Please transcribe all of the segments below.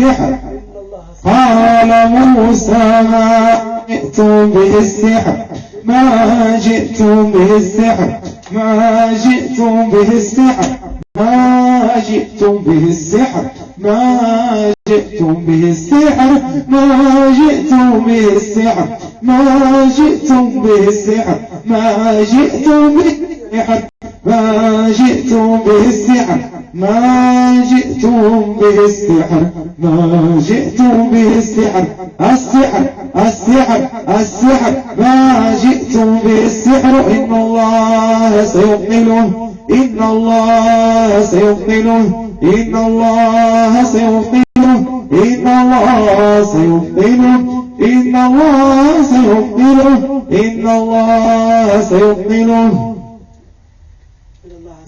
السحر قال موسى ما جئت بالسحر ما جئت بالسحر ما جئت بالسحر ما جئت بالسحر ما جئتم به السحر ما جئتم به السحر ما جئتم به السحر ما جئتم به السحر ما جئتم به السحر ما جئتم به السحر ما جئتم به السحر السحر السحر السحر ما جئتم به السحر إن الله سيبطله إن الله سيبطله إن الله سيبطله إن الله سيبطله إن الله سيبطله إن الله سيبطله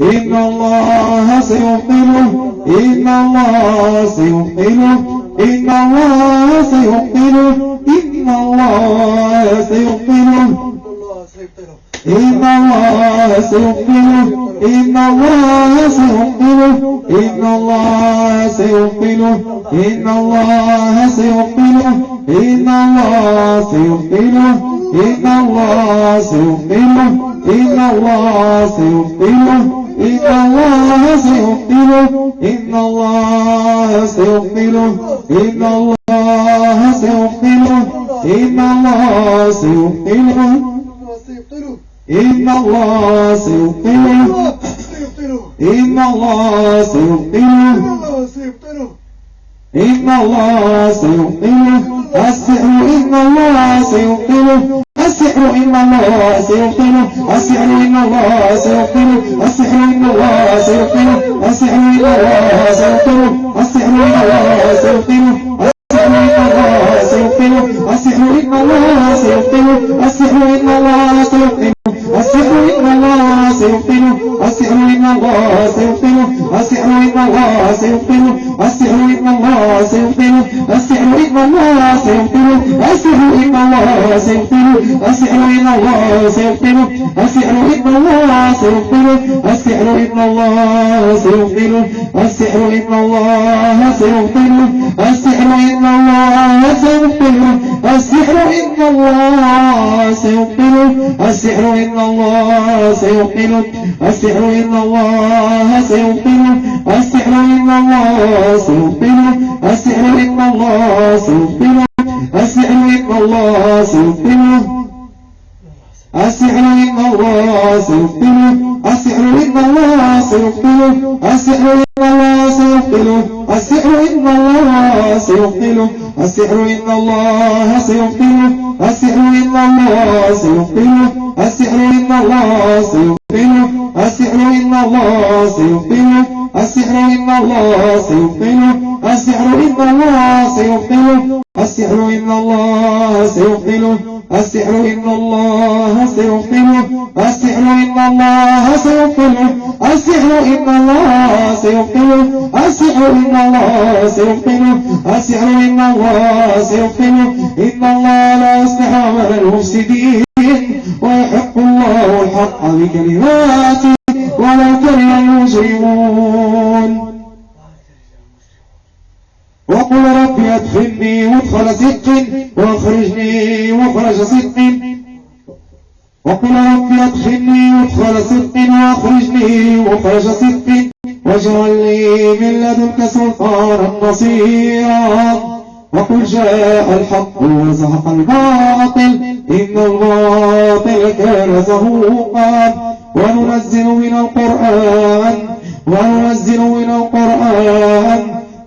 إن الله سيبطله إن الله سيبطله إن الله سيبطله إن الله سيبطله إن الله سيبطله إن الله سيبطله إن الله سيبطله إن الله سيبطله إن الله سيبطله إن الله سيبطله إن الله سيبطله إن الله سيبطله إن الله سيبطله إن الله سيبطله إن الله سيبطله إن الله سيبطله إن الله سيبطله إن الله سيبطله السحر إن الله سيبطله السحر إن الله سيبطله السحر إن الله سيبطله السحر إن الله سيبطله السحر إن الله سيبطله السحر إن الله سيبطله السحر إن الله سيبطله السحر إن الله سيبطله السحر إن الله سيبطله السحر إن الله سيبطله السحر إن الله سيبطله السحر إن الله سيبطله السحر إن الله سيبطله السحر إن الله سيبطله السحر إن الله سيبطله السحر إن الله سيبطله السحر إن الله سيبطله السحر إن الله سيبطله السحر إن الله سيبطله السحر إن الله سيبطله السحر إن الله سيبطله السحر إن الله سيبطله السحر إن الله سيبطله السحر إن الله سيبطله السحر إن الله سيبطله السحر إن الله سيبطله السحر إن الله سيبطله السحر إن الله سيبطله السحر إن الله سيبطله السحر إن الله سيبطله السحر إن الله سيبطله السحر إن الله سيبطله السحر إن الله سيبطله السحر إن الله سيبطله السحر إن الله سيبطله السحر إن الله سيبطله السحر إن الله سيبطله السحر إن الله سيبطله السحر إن الله سيبطله السحر إن الله سيبطله السحر إن الله سيبطله إن الله لا يصلح عمل المفسدين ويحق الله الحق بكلماته ولو كره المجرمون. وقل رب ادخلني مدخل صدق واخرجني مخرج صدق. وقل رب ادخلني مدخل صدق واخرجني مخرج صدق واجعل لي من لدنك سلطانا نصيرا. وقل جاء الحق وزهق الباطل إن الباطل كان زهوقا. وننزل من القرآن وننزل من القرآن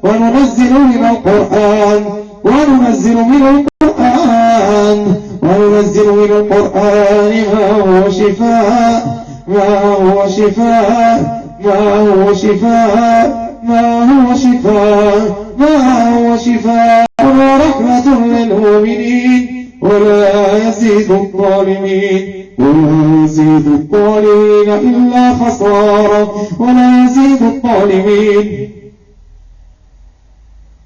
وننزل من القرآن وننزل من القرآن وننزل من القرآن. هو شفاء ما هو شفاء ما هو شفاء ما هو شفاء ما هو شفاء ورحمة للمؤمنين ولا يزيد الظالمين. ولا يزيد الظالمين إلا خسارا ولا يزيد الظالمين.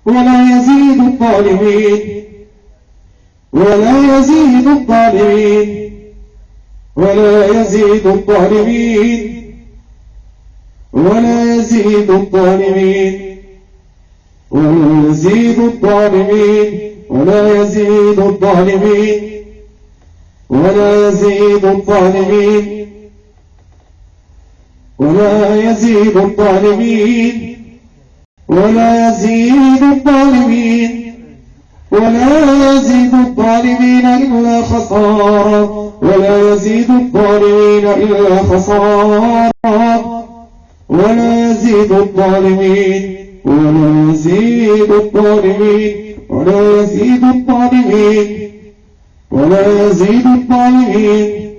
ولا يزيد الظالمين. ولا يزيد الظالمين. ولا يزيد الظالمين. ولا يزيد الظالمين. ولا يزيد الظالمين. ولا يزيد الظالمين. ولا يزيد الظالمين. ولا يزيد الظالمين. ولا يزيد الظالمين. ولا يزيد الظالمين إلا خسارا ولا يزيد الظالمين إلا خسارا ولا يزيد الظالمين ولا يزيد الظالمين ولا يزيد الظالمين ولا يزيد الظالمين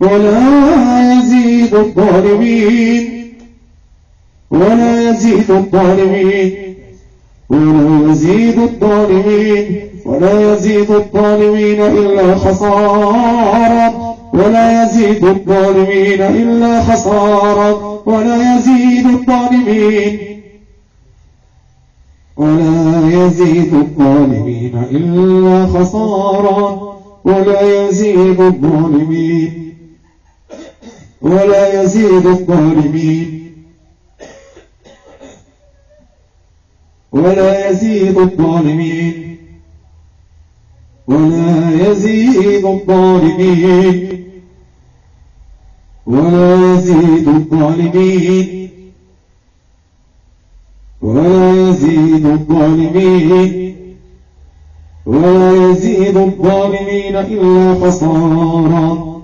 ولا يزيد الظالمين ولا يزيد الظالمين. ولا يزيد الظالمين ولا يزيد الظالمين إلا خسارا ولا يزيد الظالمين إلا خسارا ولا يزيد الظالمين ولا يزيد الظالمين إلا خسارا ولا يزيد الظالمين ولا يزيد الظالمين. ولا يزيد الظالمين. ولا يزيد الظالمين. ولا يزيد الظالمين. ولا يزيد الظالمين. ولا يزيد الظالمين إلا خسارا.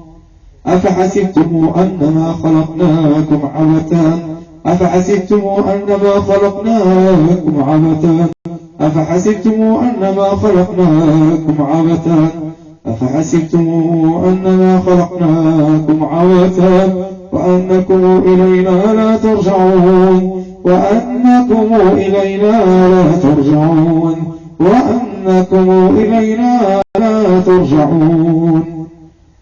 أفحسبتم أنما خلقناكم عبثا؟ أفحسبتم أنما خلقناكم عبثا أفحسبتم أنما خلقناكم عبثا أفحسبتم أنما خلقناكم عبثا وأنكم إلينا لا ترجعون؟ وأنكم إلينا لا ترجعون؟ وأنكم إلينا لا ترجعون؟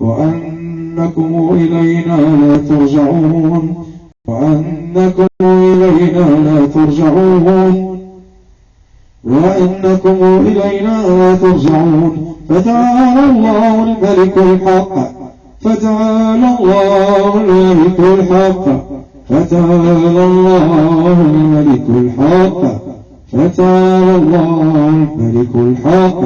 وأنكم إلينا لا ترجعون؟ وأنكم إلينا لا ترجعون. وأنكم إلينا لا ترجعون. فتعالى الله الملك الحق. فتعالى الله الملك الحق. فتعالى الله الملك الحق. فتعالى الله الملك الحق.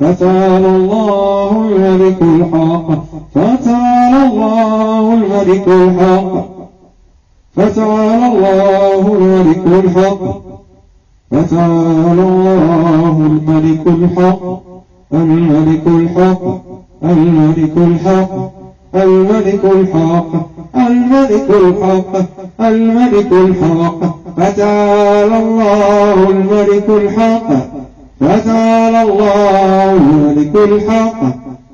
فتعالى الله الملك الحق. فتعالى الله الملك الحق. فتعالى الله الملك الحق فتعالى الله الملك الحق الملك الحق الملك الحق الملك الحق الملك الحق الملك الحق فتعالى الله الملك الحق فتعالى الله الملك الحق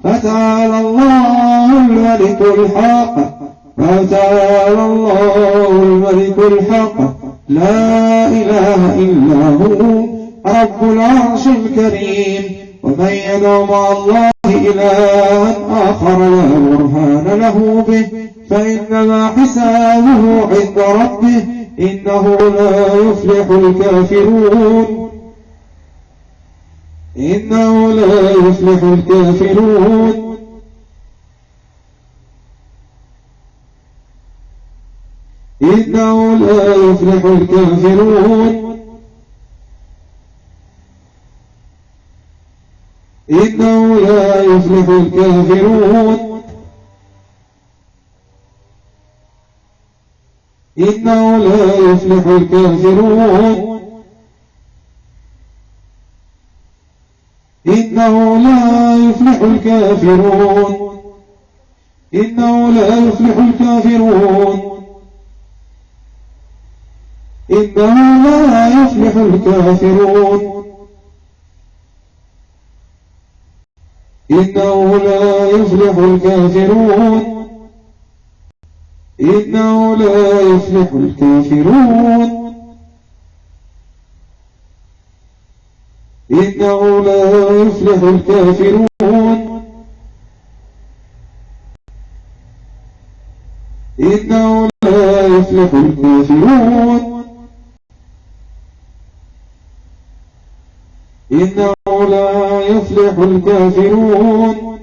فتعالى الله الملك الحق فتعالى الله الملك الحق. لا إله إلا هو رب العرش الكريم. ومن يدعو مع الله إلها آخر لا برهان له به. فإنما حسابه عند ربه. إنه لا يفلح الكافرون. إنه لا يفلح الكافرون. إنه لا يفلح الكافرون. إنه لا يفلح الكافرون. إنه لا يفلح الكافرون. إنه لا يفلح الكافرون. إنه لا يفلح الكافرون. إنه لا يفلح الكافرون. إنه لا يفلح الكافرون. إنه لا يفلح الكافرون. إنه لا يفلح الكافرون. إنه لا يفلح الكافرون. إنه لا يفلح الكافرون.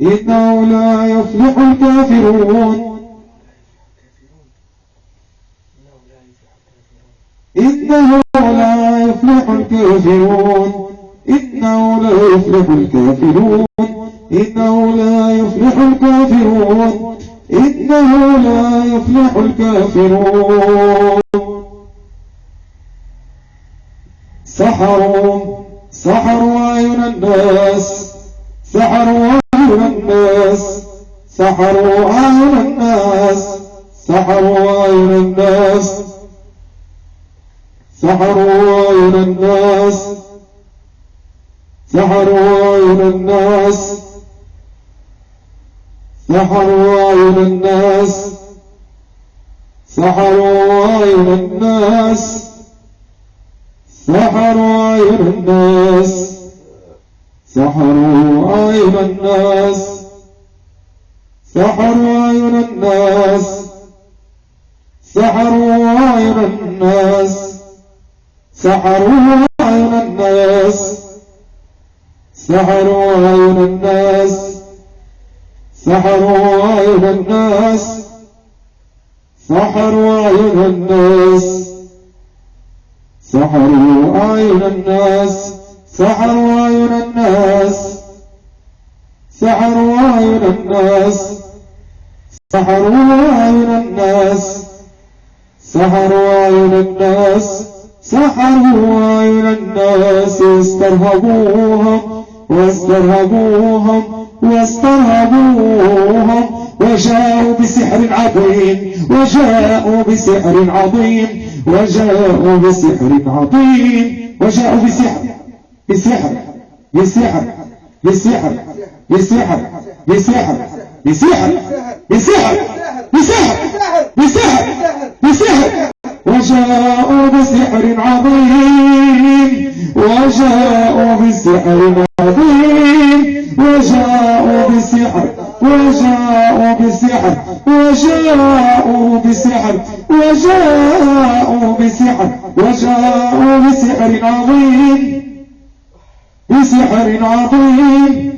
إنه لا يفلح الكافرون. إنه لا يفلح الكافرون. إنه لا يفلح الكافرون. إنه لا يفلح الكافرون. إنه لا يفلح الكافرون. سحروا سحروا أعين الناس سحروا أعين الناس سحروا أعين الناس سحروا أعين الناس سحروا أعين الناس سحروا أعين الناس سحروا أعين الناس سحروا أعين الناس. سحروا أعين الناس. سحروا أعين الناس. سحروا أعين الناس. سحروا أعين الناس. سحروا أعين الناس. سحروا أعين الناس. سحروا أعين الناس. سحروا أعين الناس. سحروا أعين الناس سحروا أعين الناس سحروا أعين الناس سحروا أعين الناس سحروا أعين الناس سحروا أعين الناس استرهبوهم واسترهبوهم واسترهبوهم وجاءوا بسحر عظيم وجاءوا بسحر عظيم وجاءوا بسحر عظيم وجاءوا بسحر بسحر بسحر بسحر بسحر بسحر بسحر بسحر بسحر بسحر بسحر وجاءوا بسحر عظيم وجاءوا بسحر عظيم وجاءوا بسحر وجاءوا بسحر وجاءوا بسحر وجاءوا بسحر وجاءوا بسحر عظيم بسحر عظيم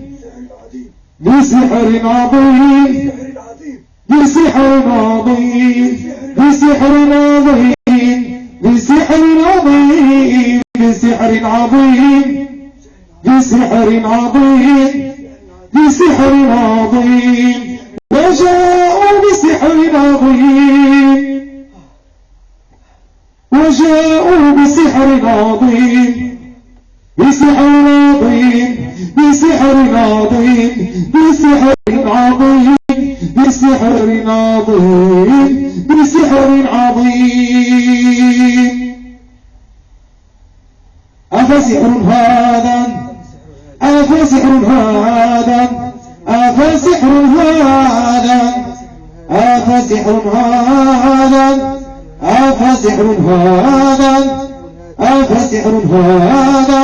بسحر عظيم بسحر عظيم بسحر عظيم بسحر عظيم بسحر عظيم بسحر عظيم. بسحر عظيم. وجاءوا بسحر عظيم. وجاءوا بسحر عظيم. بسحر عظيم. بسحر عظيم. بسحر عظيم. بسحر عظيم. هذا أفسحر هذا أفسحر هذا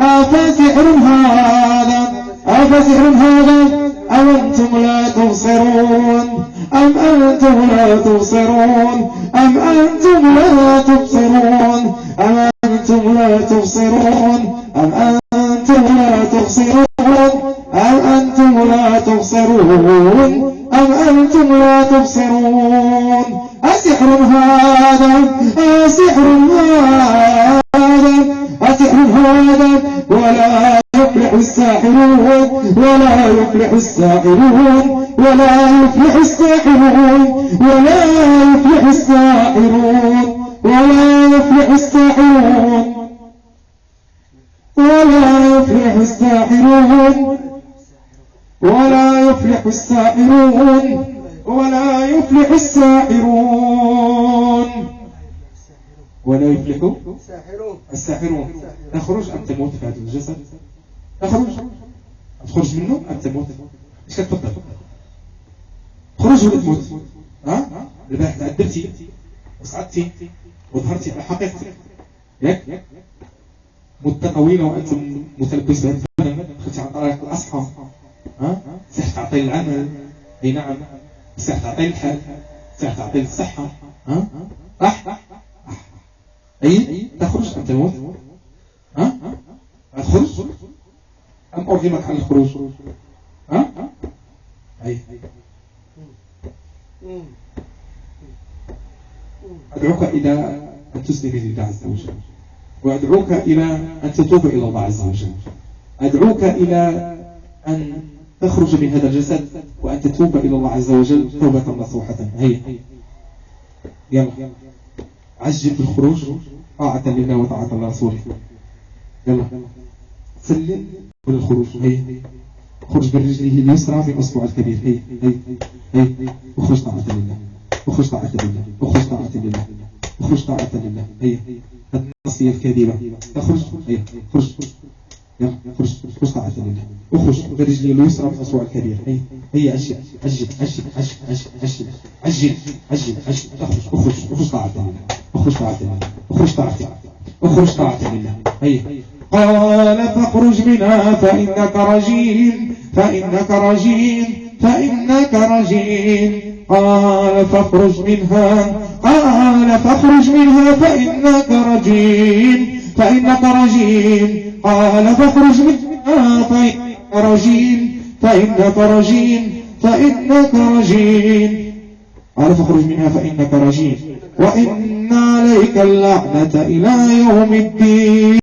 أفسحر هذا أفسحر هذا أم أنتم لا تبصرون أم أنتم لا تبصرون أم أنتم لا تبصرون أم أنتم لا تبصرون أم أنتم لا تبصرون أم أنتم لا تبصرون أم أنتم لا تبصرون؟ أسحر هذا؟ أسحر هذا؟ أسحر هذا؟ ولا يفلح الساحرون ولا يفلح الساحرون ولا يفلح الساحرون ولا يفلح الساحرون ولا يفلح الساحرون. ولا يفلح الساحرون. ولا يفلح الساحرون ولا يفلح الساحرون ولا يفلح الساحرون اخرج أم تموت في هذا الجسد؟ اخرج تخرج منه أم تموت؟ إيش كتفضل؟ خرج ولا تموت؟ ها؟ البارح تعذبتي وصعدتي. وظهرتي على حقيقتك ياك. مدة طويلة وأنتم متلبس بهذا الفن. على طريق الأصحى. ها؟ سح تعطي العمل. اي نعم. سح تعطي الحال. سح تعطي الصحة. ها؟ راح. اي؟ تخرج. ام تموت ها؟ تخرج. أم أرغمك على الخروج. ها؟ أي. أدعوك إلى أن تسلم لله عز وجل. وأدعوك إلى أن تتوب إلى الله عز وجل. أدعوك إلى أن تخرج من هذا الجسد وأن تتوب إلى الله عز وجل توبة نصوحة. هيا. يلا. عجل بالخروج طاعة لله وطاعة لرسوله. يلا. سلم بالخروج. هيا. خرج برجله اليسرى من أصبع الكبير. هيا. هيا. هيا. وخرج طاعة لله. وخرج طاعة لله. وخرج طاعة لله. وخرج طاعة لله. هيا. هذه النصية الكاذبة. اخرج هيا. خرج. يلا خرج خرج طاعة لله اخرج برجلي اليسرى من أصبع الكبير هيا هيا عجل عجل عجل عجل عجل عجل عجل عجل اخرج اخرج اخرج طاعة لله اخرج طاعة لله اخرج طاعة لله اخرج طاعة لله هيا قال فاخرج منها فإنك رجيم فإنك رجيم فإنك رجيم. قال فاخرج منها. قال فاخرج منها فإنك رجيم فإنك رجيم. قال فاخرج منها فإنك رجيم فإنك رجيم فإنك رجيم قال فاخرج منها فإنك رجيم وإن عليك اللعنة إلى يوم الدين.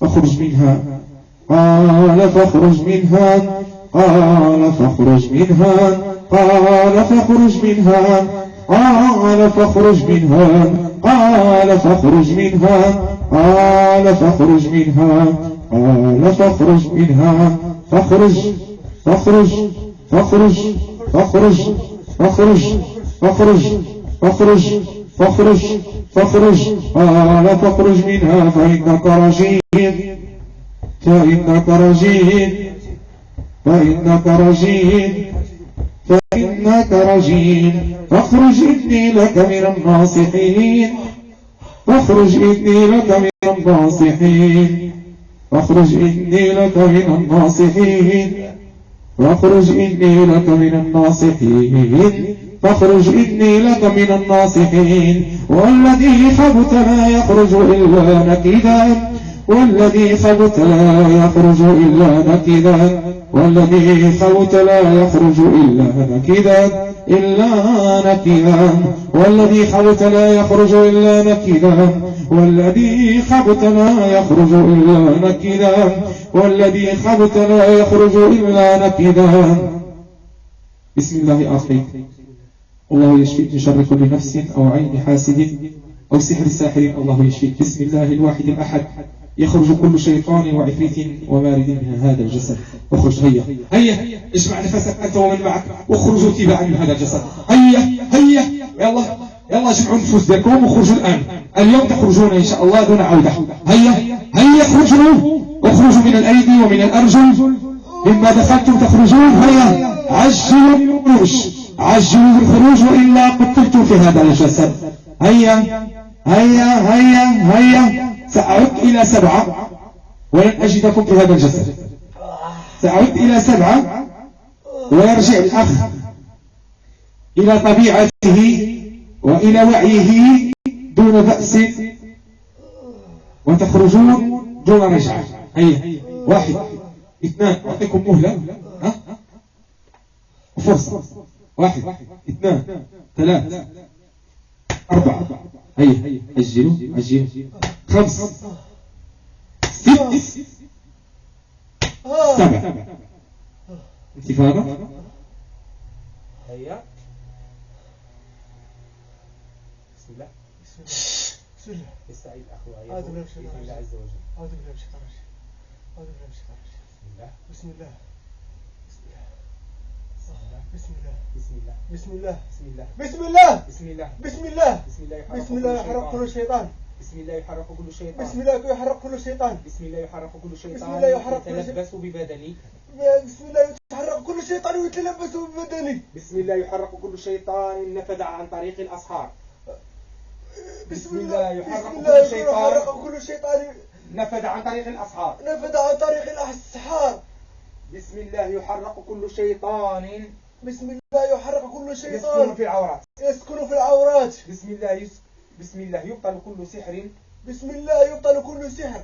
فاخرج منها. قال فاخرج منها. قال فاخرج منها. قال فاخرج منها. قال فاخرج منها. قال فاخرج منها. قال فاخرج منها. قال فاخرج منها. فاخرج. فاخرج. فاخرج. فاخرج. فاخرج. فاخرج. فاخرج. فاخرج. فاخرج. قال فاخرج منها فإنك رجيم. فإنك رجيم. فإنك رجيم. فإنك رجيم. فاخرج إني لك من الناصحين. فاخرج إني لك من الناصحين. فاخرج إني لك من الناصحين. فاخرج إني لك من الناصحين. فاخرج إني لك من الناصحين. والذي خبت لا يخرج إلا نكدا. والذي خبت لا يخرج إلا نكدا والذي خبت لا يخرج إلا نكدا إلا نكدا. والذي خبت لا يخرج إلا نكدا والذي خبت لا يخرج إلا نكدا والذي خبت لا يخرج إلا نكدا. بسم الله آخرين الله يشفيك من شر كل نفس أو عين حاسد أو سحر ساحر الله يشفيك بسم الله الواحد الأحد يخرج كل شيطان وعفريت ومارد من هذا الجسد. أخرج هيا هيا اجمع نفسك أنت ومن معك واخرجوا تباعا من هذا الجسد. هيا هيا يلا يلا اجمعوا النفوس ديالكم وخرجوا الآن. اليوم تخرجون إن شاء الله دون عودة. هيا هيا اخرجوا اخرجوا من الأيدي ومن الأرجل. مما دخلتم تخرجون هيا عجلوا بالخروج. عجلوا بالخروج وإلا قتلتم في هذا الجسد. هيا هيا هيا هيا. سأعد إلى سبعة. ولن أجدكم في هذا الجسد سأعد إلى سبعة. ويرجع الأخ إلى طبيعته وإلى وعيه دون بأس. وتخرجون دون رجعة. هيا واحد. اثنان. أعطيكم مهلة. ها؟ فرصة واحد. اثنان. ثلاث. أربعة. هيا أجلوا. أجلوا. خمس ست سبع انتفاضة هيا بسم الله بسم الله يستعيد الأخ أعوذ بالله من الشيطان الله عز وجل أعوذ بالله من الشيطان الرجيم أعوذ بالله من الشيطان الرجيم بسم الله بسم الله بسم الله بسم الله بسم الله بسم الله بسم الله بسم الله بسم الله بسم الله بسم الله بسم الله يحرق كل شيطان بسم الله يحرق كل شيطان بسم الله يحرق كل شيطان بسم الله يحرق كل شيطان بسم الله يحرق كل شيطان. يتلبس ببدني بسم الله يتحرك كل شيطان ويتلبس ببدني بسم الله يحرق كل شيطان نفذ عن طريق الأصحاب بسم الله يحرق بسم كل الله شيطان. كل شيطان نفذ عن طريق الأصحاب نفذ عن طريق الأسحار بسم الله يحرق كل شيطان بسم الله يحرق كل يسكن شيطان في العورات يسكن في العورات بسم الله يس... بسم الله يبطل كل سحر بسم الله يبطل كل سحر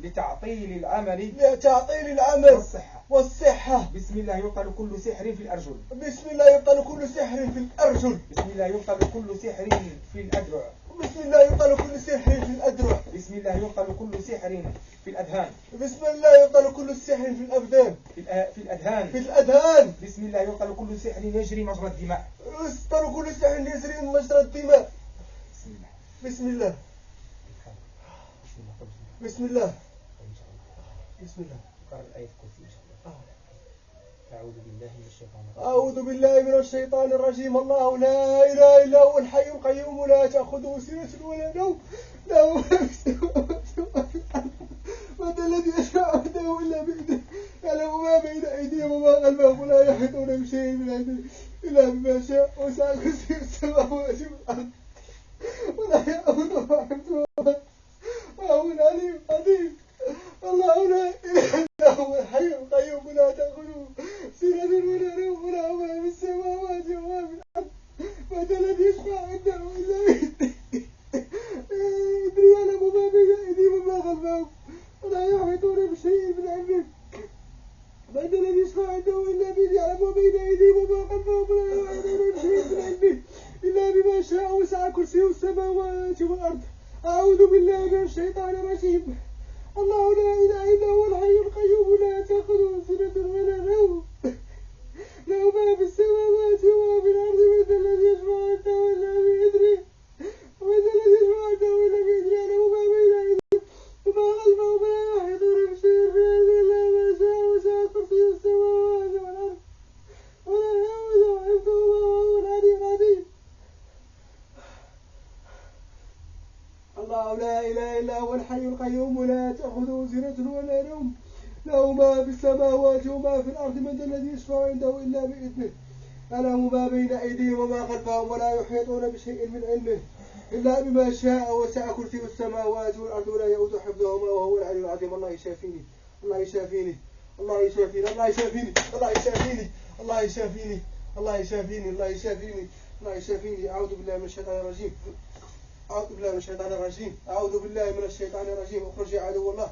لتعطيل العمل لتعطيل العمل والصحة والصحة بسم الله يبطل كل سحر في الأرجل بسم الله يبطل كل سحر في الأرجل بسم الله يبطل كل سحر في الأدرع بسم الله يبطل كل سحر في الأدرع بسم الله يبطل كل سحر في الأذهان بسم الله يبطل كل سحر في الأبدان في, في الأذهان في الأذهان بسم الله يبطل كل سحر يجري مجرى الدماء يبطل كل سحر يسري من مجرى الدماء بسم الله. بسم الله. بسم الله. قرأ الآية الكرسي إن شاء الله. أعوذ بالله من الشيطان الرجيم. أعوذ بالله من الشيطان الرجيم. الله لا إله إلا هو الحي القيوم لا تأخذه سنة ولا نوم. له ذا الذي يشفع عنده إلا بإذنه. يعلم ما بين أيديهم وما خلفهم. ولا يحيطون بشيء من علمه إلا بما شاء. وسع كرسي السماوات والأرض. والعون محمود وعون عليم عظيم الله لا اله الا هو الحي القيوم لا تاخذه سنه ولا نوم له ما في السماوات وما في الأرض متى لم يشفع عنده الا باذنه يعلم ما بين ايديهم وما خلفهم ولا يحيطون بشيء من علمه متى لم يشفع عنده الا باذنه يعلم ما بين يشفع عنده إلا بإذنه. يعلم ما بين أيديهم وما خلفهم ولا يحيطون بشيء من علمه إلا بما شاء وسع كرسي السماوات والأرض ولا يؤود حفظهما وهو العلي العظيم. الله يشافيني. الله يشافيني. الله يشافيني. الله يشافيني. الله يشافيني. الله يشافيني. الله يشافيني. الله يشافيني. الله يشافيني. أعوذ بالله من الشيطان الرجيم. أعوذ بالله من الشيطان الرجيم. أعوذ بالله من الشيطان الرجيم. أخرج يا عدو الله.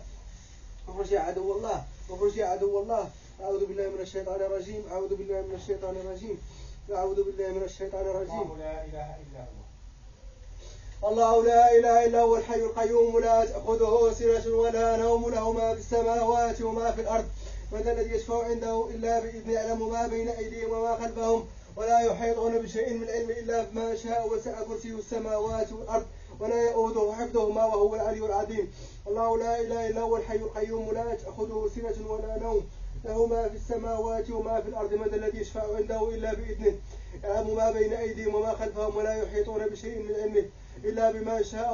أخرج يا عدو الله. أخرج يا عدو الله. أعوذ بالله من الشيطان الرجيم. أعوذ بالله من الشيطان الرجيم. أعوذ بالله من الشيطان الرجيم. الله لا إله إلا هو. الله لا إله إلا هو الحي القيوم. لا تأخذه سنة ولا نوم. له ما في السماوات وما في الأرض. من الذي يشفع عنده إلا بإذنه يعلم ما بين أيديهم وما خلفهم. ولا يحيطون بشيء من علم إلا بما شاء. وسع كرسيه السماوات والأرض. ولا يؤوده حفظهما وهو العلي العظيم. الله لا إله إلا هو الحي القيوم. لا تأخذه سنة ولا نوم. له ما في السماوات وما في الأرض من الذي يشفع عنده إلا بإذنه. يعلم ما بين أيديهم وما خلفهم ولا يحيطون بشيء من علمه إلا بما شاء